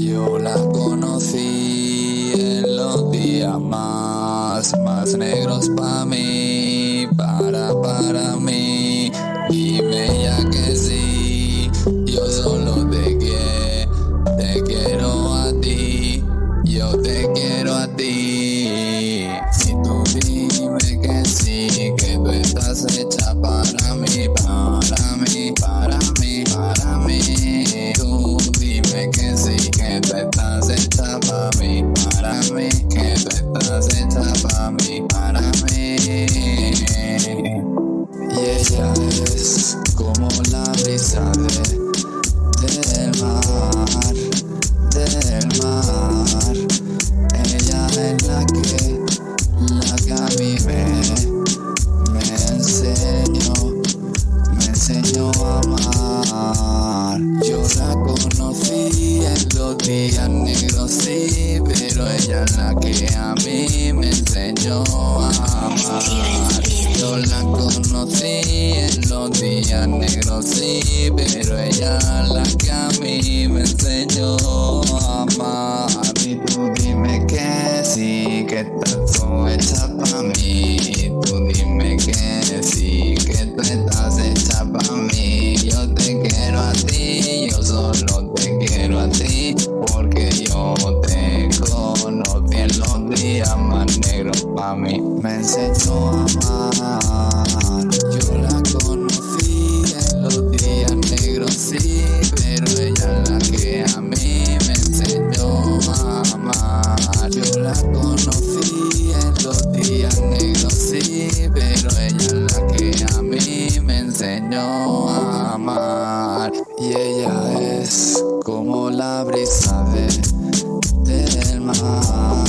Yo la conocí en los días más, más negros pa' mí, para, para mí. Dime ya que sí, yo solo te quiero, te quiero a ti, yo te quiero a ti. Estás para mí, para mí. Y ella es como la brisa de, del mar, del mar. Ella es la que, la que a mí me, me enseñó, me enseñó a amar. Yo la conocí en los días negros, sí, ella la que a mí me enseñó a amar. Yo la conocí en los días negros, sí, pero ella es la que a mí me enseñó a amar. Y tú dime que sí, que estás hecha para mí. Tú dime que sí, que tú estás hecha para mí. Yo te quiero a para mí. Me enseñó a amar. Yo la conocí en los días negros, sí, pero ella es la que a mí me enseñó a amar. Yo la conocí en los días negros, sí, pero ella es la que a mí me enseñó a amar. Y ella es como la brisa de, del mar.